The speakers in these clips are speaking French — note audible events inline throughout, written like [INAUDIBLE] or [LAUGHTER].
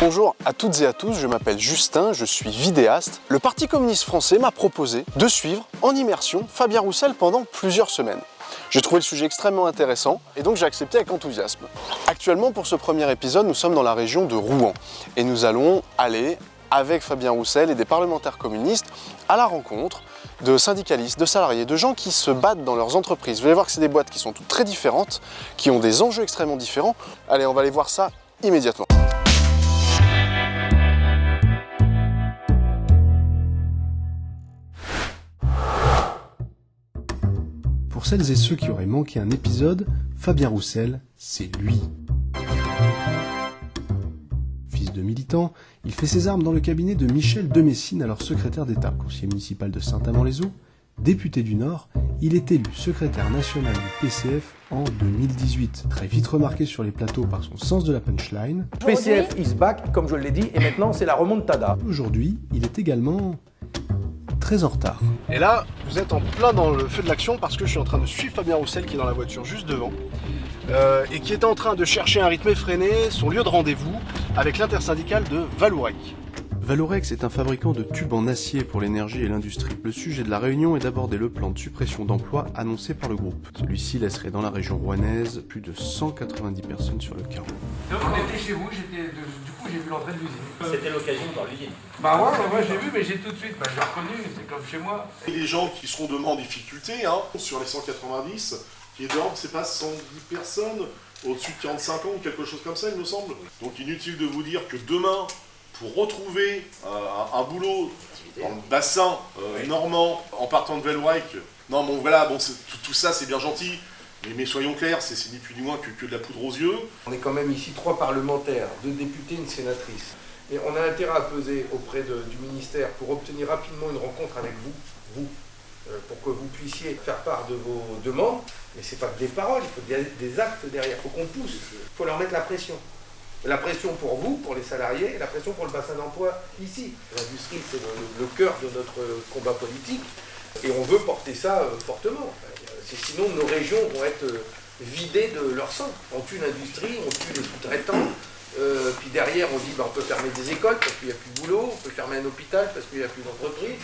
Bonjour à toutes et à tous, je m'appelle Justin, je suis vidéaste. Le Parti communiste français m'a proposé de suivre en immersion Fabien Roussel pendant plusieurs semaines. J'ai trouvé le sujet extrêmement intéressant et donc j'ai accepté avec enthousiasme. Actuellement pour ce premier épisode, nous sommes dans la région de Rouen et nous allons aller avec Fabien Roussel et des parlementaires communistes à la rencontre de syndicalistes, de salariés, de gens qui se battent dans leurs entreprises. Vous allez voir que c'est des boîtes qui sont toutes très différentes, qui ont des enjeux extrêmement différents. Allez, on va aller voir ça immédiatement. Celles et ceux qui auraient manqué un épisode, Fabien Roussel, c'est lui. Fils de militant, il fait ses armes dans le cabinet de Michel de Messine, alors secrétaire d'État, conseiller municipal de Saint-Amand-les-Eaux, député du Nord, il est élu secrétaire national du PCF en 2018. Très vite remarqué sur les plateaux par son sens de la punchline. PCF is back, comme je l'ai dit, et maintenant c'est la remontada. Aujourd'hui, il est également très en retard. Et là, vous êtes en plein dans le feu de l'action parce que je suis en train de suivre Fabien Roussel qui est dans la voiture juste devant euh, et qui est en train de chercher un rythme effréné, son lieu de rendez-vous avec l'intersyndicale de Valourec. Valorex est un fabricant de tubes en acier pour l'énergie et l'industrie. Le sujet de la réunion est d'aborder le plan de suppression d'emplois annoncé par le groupe. Celui-ci laisserait dans la région rouennaise plus de 190 personnes sur le carreau. Donc on était chez vous, j'étais, coup j'ai vu l'entrée de l'usine. C'était l'occasion dans l'usine. Bah ouais, bah ouais, j'ai vu, mais j'ai tout de suite, bah, j'ai reconnu, c'est comme chez moi. Et les gens qui seront demain en difficulté, hein, sur les 190, qui est dehors, c'est pas 110 personnes au-dessus de 45 ans ou quelque chose comme ça, il me semble. Donc inutile de vous dire que demain, pour retrouver euh, un, un boulot dans le bassin euh, normand, en partant de Velwijk, non bon voilà, bon, tout ça c'est bien gentil, mais, soyons clairs, c'est ni plus ni moins que, de la poudre aux yeux. On est quand même ici trois parlementaires, deux députés, une sénatrice. Et on a intérêt à peser auprès du ministère pour obtenir rapidement une rencontre avec vous, vous, euh, pour que vous puissiez faire part de vos demandes. Mais c'est pas que des paroles, il faut des, actes derrière, il faut qu'on pousse, il faut leur mettre la pression. La pression pour vous, pour les salariés, et la pression pour le bassin d'emploi ici. L'industrie, c'est le, le cœur de notre combat politique, et on veut porter ça euh, fortement. Sinon, nos régions vont être euh, vidées de leur sang. On tue l'industrie, on tue les sous-traitants, euh, puis derrière, on dit bah, on peut fermer des écoles parce qu'il n'y a plus de boulot, on peut fermer un hôpital parce qu'il n'y a plus d'entreprise.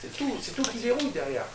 C'est tout, c'est tout qui déroule derrière.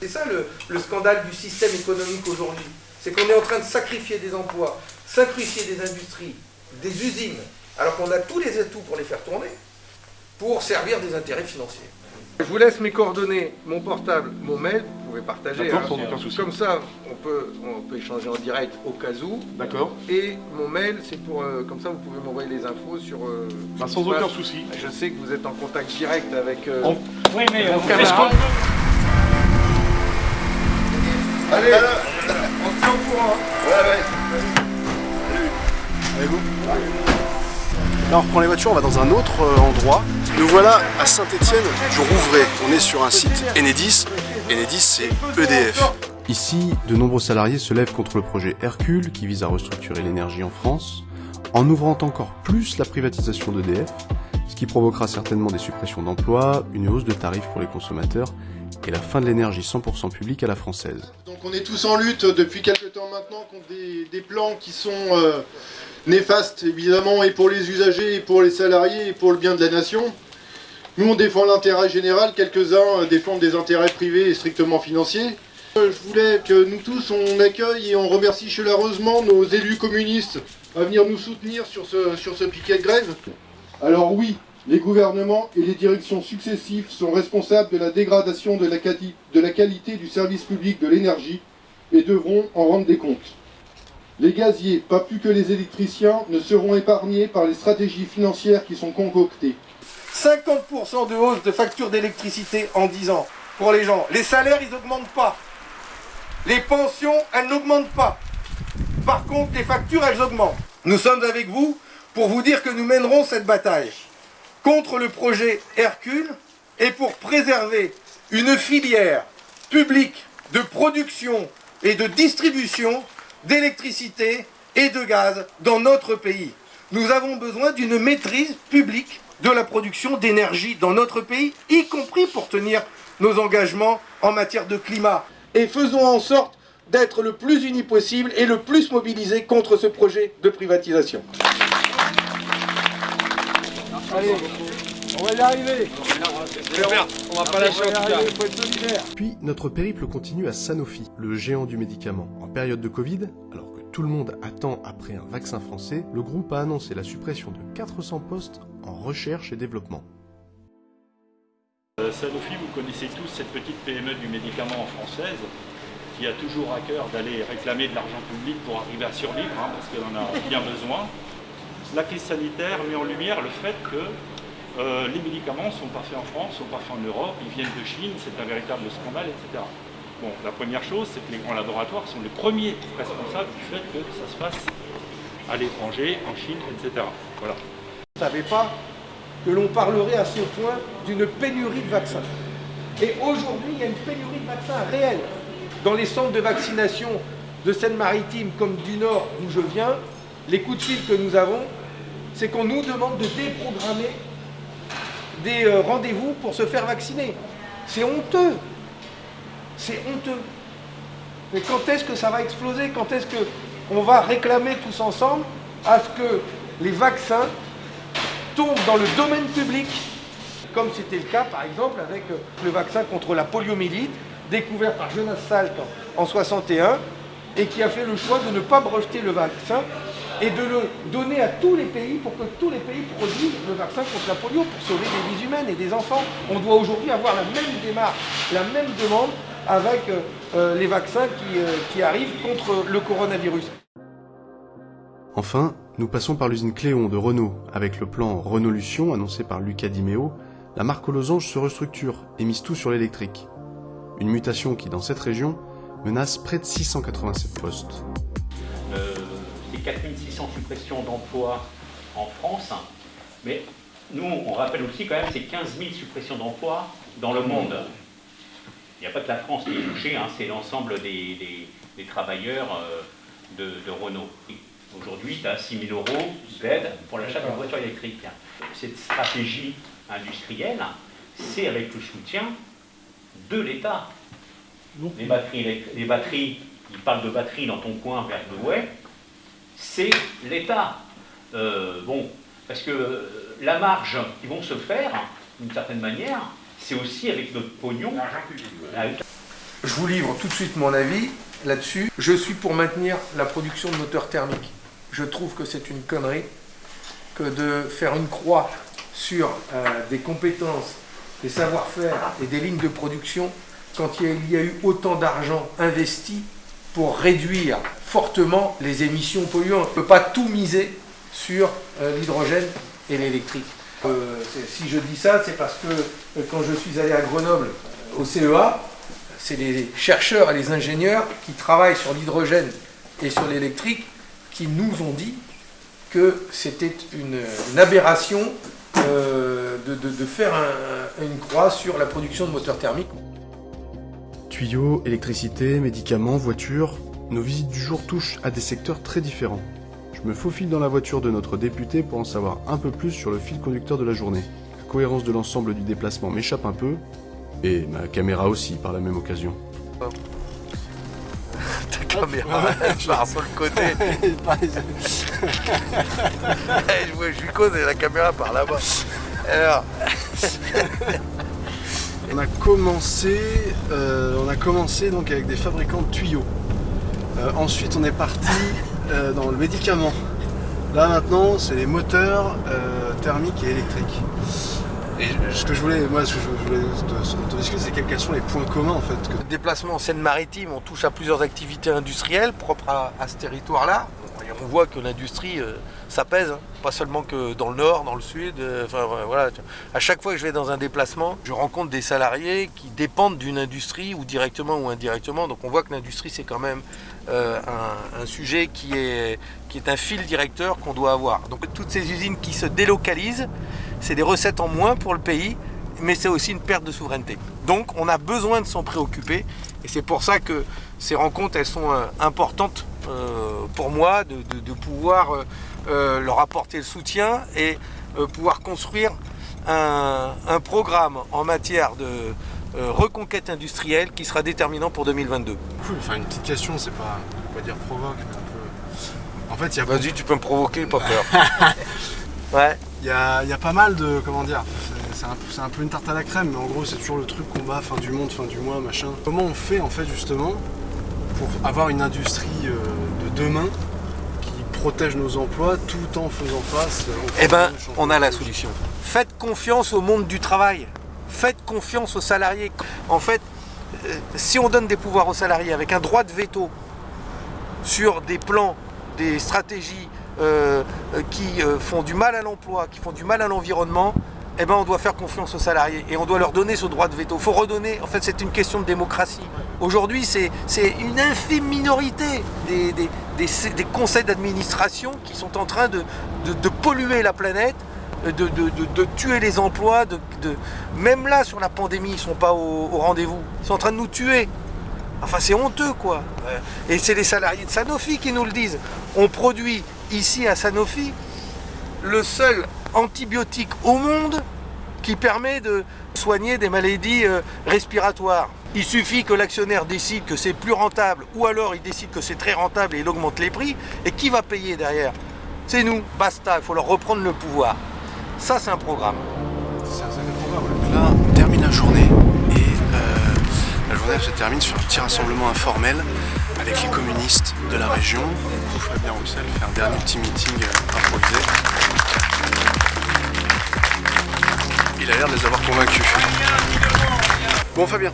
C'est ça le scandale du système économique aujourd'hui. C'est qu'on est en train de sacrifier des emplois, sacrifier des industries, des usines, alors qu'on a tous les atouts pour les faire tourner, pour servir des intérêts financiers. Je vous laisse mes coordonnées, mon portable, mon mail, vous pouvez partager. Hein. sans aucun souci. Comme ça, on peut, on peut échanger en direct au cas où. D'accord Et mon mail, c'est pour. euh, comme ça, vous pouvez m'envoyer les infos sur. euh, Bah, Sans aucun passe. souci. Je sais que vous êtes en contact direct avec. euh, En- Oui, mais mon on camarade. Allez, on se tient au courant. Là, on reprend les voitures, on va dans un autre euh, endroit. Nous voilà à Saint-Étienne du Rouvray. On est sur un site Enedis. Enedis, c'est EDF. Ici, de nombreux salariés se lèvent contre le projet Hercule qui vise à restructurer l'énergie en France, en ouvrant encore plus la privatisation d'EDF, ce qui provoquera certainement des suppressions d'emplois, une hausse de tarifs pour les consommateurs et la fin de l'énergie 100% publique à la française. Donc on est tous en lutte depuis quelques temps maintenant contre des, des plans qui sont euh, néfastes évidemment et pour les usagers et pour les salariés et pour le bien de la nation. Nous on défend l'intérêt général, quelques-uns euh, défendent des intérêts privés et strictement financiers. Euh, Je voulais que nous tous on accueille et on remercie chaleureusement nos élus communistes à venir nous soutenir sur ce, piquet de grève. Alors oui, les gouvernements et les directions successives sont responsables de la dégradation de la qualité du service public de l'énergie et devront en rendre des comptes. Les gaziers, pas plus que les électriciens, ne seront épargnés par les stratégies financières qui sont concoctées. 50% de hausse de facture d'électricité en 10 ans pour les gens. Les salaires, ils n'augmentent pas. Les pensions, elles n'augmentent pas. Par contre, les factures, elles augmentent. Nous sommes avec vous pour vous dire que nous mènerons cette bataille contre le projet Hercule et pour préserver une filière publique de production et de distribution d'électricité et de gaz dans notre pays. Nous avons besoin d'une maîtrise publique de la production d'énergie dans notre pays, y compris pour tenir nos engagements en matière de climat. Et faisons en sorte d'être le plus unis possible et le plus mobilisés contre ce projet de privatisation. Allez, on va y arriver. On va pas lâcher en tout cas. faut être solidaire. Puis notre périple continue à Sanofi, le géant du médicament. En période de Covid, alors que tout le monde attend après un vaccin français, le groupe a annoncé la suppression de 400 postes en recherche et développement. Euh, Sanofi, vous connaissez tous cette petite PME du médicament française qui a toujours à cœur d'aller réclamer de l'argent public pour arriver à survivre, hein, parce qu'elle en a bien besoin. La crise sanitaire met en lumière le fait que euh, les médicaments sont pas faits en France, sont pas faits en Europe, ils viennent de Chine, c'est un véritable scandale, etc. Bon, la première chose, c'est que les grands laboratoires sont les premiers responsables du fait que ça se fasse à l'étranger, en Chine, etc. Voilà. Je ne savais pas que l'on parlerait à ce point d'une pénurie de vaccins. Et aujourd'hui, il y a une pénurie de vaccins réelle. Dans les centres de vaccination de Seine-Maritime comme du Nord, d'où je viens, les coups de fil que nous avons, c'est qu'on nous demande de déprogrammer des euh, rendez-vous pour se faire vacciner. C'est honteux. C'est honteux. Mais quand est-ce que ça va exploser? Quand est-ce qu'on va réclamer tous ensemble à ce que les vaccins tombent dans le domaine public? Comme c'était le cas par exemple avec euh, le vaccin contre la poliomyélite, découvert par Jonas Salk en 61, et qui a fait le choix de ne pas breveter le vaccin et de le donner à tous les pays pour que tous les pays produisent le vaccin contre la polio pour sauver des vies humaines et des enfants. On doit aujourd'hui avoir la même démarche, la même demande avec euh, euh, les vaccins qui, euh, qui arrivent contre le coronavirus. Enfin, nous passons par l'usine Cléon de Renault. Avec le plan Renault-Lution annoncé par Lucas Dimeo, la marque aux losanges se restructure et mise tout sur l'électrique. Une mutation qui, dans cette région, menace près de 687 postes. Euh, c'est 4600 suppressions d'emplois en France, mais nous, on rappelle aussi quand même, c'est 15 000 suppressions d'emplois dans le monde. Il n'y a pas que la France qui est touchée, hein, c'est l'ensemble des, des- des travailleurs euh, de, de Renault. Aujourd'hui, tu as 6 000 euros d'aide pour l'achat d'une voiture électrique. Cette stratégie industrielle, c'est avec le soutien de l'État. Les batteries, les batteries, il parle de batteries dans ton coin vers Douai, c'est l'État. Euh, bon, parce que euh, la marge qui vont se faire, d'une certaine manière, c'est aussi avec notre pognon. Avec Je vous livre tout de suite mon avis là-dessus. Je suis pour maintenir la production de moteurs thermiques. Je trouve que c'est une connerie que de faire une croix sur euh, des compétences, des savoir-faire et des lignes de production quand il y a eu autant d'argent investi pour réduire fortement les émissions polluantes. On ne peut pas tout miser sur euh, l'hydrogène et l'électrique. Euh, si je dis ça, c'est parce que euh, quand je suis allé à Grenoble au CEA, c'est les chercheurs et les ingénieurs qui travaillent sur l'hydrogène et sur l'électrique qui nous ont dit que c'était une, aberration de, faire un- une croix sur la production de moteurs thermiques. Tuyaux, électricité, médicaments, voitures, nos visites du jour touchent à des secteurs très différents. Je me faufile dans la voiture de notre député pour en savoir un peu plus sur le fil conducteur de la journée. La cohérence de l'ensemble du déplacement m'échappe un peu, et ma caméra aussi par la même occasion. [LAUGHS] caméra, je pars sur le côté. [LAUGHS] [LAUGHS] je, vois, je lui connais la caméra par là-bas. Alors, On a commencé, euh, on a commencé donc avec des fabricants de tuyaux. Euh, ensuite, on est parti euh, dans le médicament. Là maintenant, c'est les moteurs euh, thermiques et électriques. Et ce que je voulais, moi, ce que je voulais te, te discuter, c'est quels, sont les points communs en fait. Que... Déplacement en Seine-Maritime, on touche à plusieurs activités industrielles propres à, ce territoire-là. Et on voit que l'industrie, euh, ça pèse, hein. pas seulement que dans le nord, dans le sud. euh, Enfin voilà. À chaque fois que je vais dans un déplacement, je rencontre des salariés qui dépendent d'une industrie, ou directement ou indirectement. Donc on voit que l'industrie, c'est quand même euh, un, sujet qui est, qui est un fil directeur qu'on doit avoir. Donc toutes ces usines qui se délocalisent, c'est des recettes en moins pour le pays, mais c'est aussi une perte de souveraineté. Donc on a besoin de s'en préoccuper, et c'est pour ça que ces rencontres, elles sont euh, importantes euh, pour moi, de, de- pouvoir leur apporter le soutien et pouvoir construire un, un programme en matière de reconquête industrielle qui sera déterminant pour 2022. Cool. Enfin, une petite question, c'est pas, on va pas dire provoque, mais un peu. En fait, il y a Vas-y, tu peux me provoquer, pas peur. [LAUGHS] ouais. Il y a, il y a pas mal de. Comment dire C'est un, c'est un peu une tarte à la crème, mais en gros, c'est toujours le truc qu'on bat, fin du monde, fin du mois, machin. Comment on fait, en fait, justement, pour avoir une industrie euh, de demain qui protège nos emplois tout en faisant face. euh, Eh ben, on a la solution. Faites confiance au monde du travail. Faites confiance aux salariés. En fait, euh, si on donne des pouvoirs aux salariés avec un droit de veto sur des plans, des stratégies euh, euh, qui font du mal à l'emploi, qui font du mal à l'environnement, eh ben on doit faire confiance aux salariés et on doit leur donner ce droit de veto. Il faut redonner, en fait c'est une question de démocratie. Aujourd'hui c'est une infime minorité des, conseils d'administration qui sont en train de polluer la planète, de, tuer les emplois. Même là sur la pandémie ils ne sont pas au, au rendez-vous. Ils sont en train de nous tuer. Enfin, c'est honteux, quoi. Et c'est les salariés de Sanofi qui nous le disent. On produit ici à Sanofi le seul antibiotique au monde qui permet de soigner des maladies euh, respiratoires. Il suffit que l'actionnaire décide que c'est plus rentable, ou alors il décide que c'est très rentable et il augmente les prix. Et qui va payer derrière? C'est nous, basta, il faut leur reprendre le pouvoir. Ça, c'est un programme. C'est un sacré programme. Là, on termine la journée et euh, la journée elle se termine sur un petit rassemblement informel avec les communistes de la région. Donc, Fabien Roussel fait un dernier petit meeting euh, improvisé. Il a l'air de les avoir convaincus. Bon Fabien,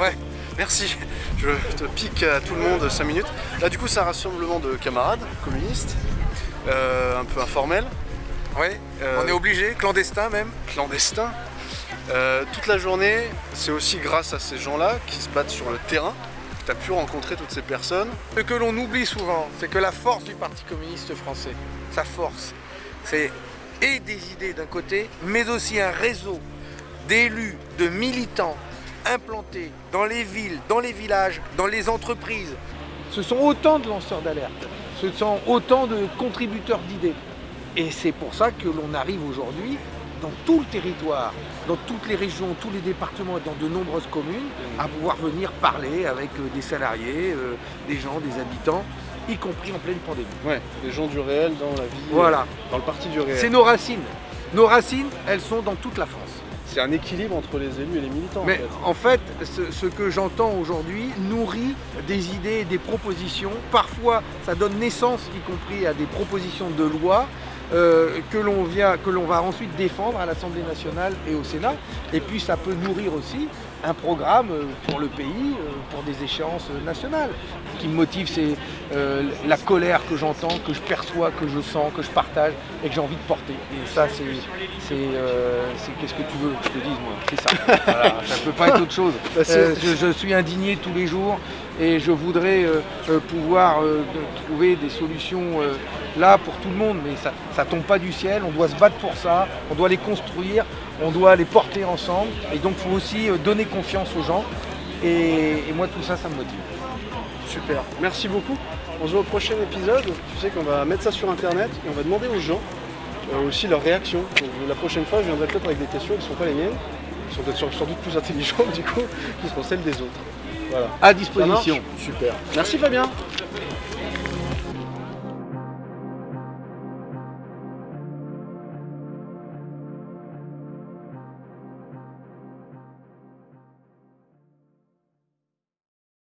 Ouais. [LAUGHS] merci. Je te pique à tout le monde 5 minutes. Là du coup c'est un rassemblement de camarades communistes, euh, un peu informel. Ouais, Euh, on est obligé, clandestin même. clandestin. Euh, toute la journée, c'est aussi grâce à ces gens-là qui se battent sur le terrain que tu as pu rencontrer toutes ces personnes. Ce que l'on oublie souvent, c'est que la force du Parti communiste français, sa force, c'est et des idées d'un côté, mais aussi un réseau d'élus, de militants implantés dans les villes, dans les villages, dans les entreprises. Ce sont autant de lanceurs d'alerte, ce sont autant de contributeurs d'idées. Et c'est pour ça que l'on arrive aujourd'hui dans tout le territoire, dans toutes les régions, tous les départements et dans de nombreuses communes, à pouvoir venir parler avec euh, des salariés, euh, des gens, des habitants, y compris en pleine pandémie. Ouais, les gens du réel dans la vie, Voilà. dans le parti du réel. C'est nos racines. Nos racines, elles sont dans toute la France. C'est un équilibre entre les élus et les militants. Mais en fait, ce, ce que j'entends aujourd'hui nourrit des idées des propositions. Parfois, ça donne naissance, y compris à des propositions de loi euh, que l'on vient, que l'on va ensuite défendre à l'Assemblée nationale et au Sénat. Et puis, ça peut nourrir aussi un programme euh, pour le pays, euh, pour des échéances nationales. Ce qui me motive, c'est euh, la colère que j'entends, que je perçois, que je sens, que je partage et que j'ai envie de porter. Et ça, c'est, euh, qu'est-ce que tu veux que je te dise, moi? C'est ça. Voilà, ça ne peut pas être autre chose. [LAUGHS] Bah, Euh, je, je suis indigné tous les jours et je voudrais pouvoir trouver des solutions là pour tout le monde, mais ça ne tombe pas du ciel, on doit se battre pour ça, on doit les construire, on doit les porter ensemble, et donc il faut aussi euh, donner confiance aux gens, et, et moi tout ça, ça me motive. Super, merci beaucoup. On se voit au prochain épisode. Tu sais qu'on va mettre ça sur internet et on va demander aux gens euh, aussi leur réaction. Donc, la prochaine fois, je viendrai peut-être avec des questions qui ne sont pas les miennes, qui sont peut-être sans doute plus intelligentes [LAUGHS] du coup, qui seront celles des autres. Voilà. À disposition. Super. Merci Fabien.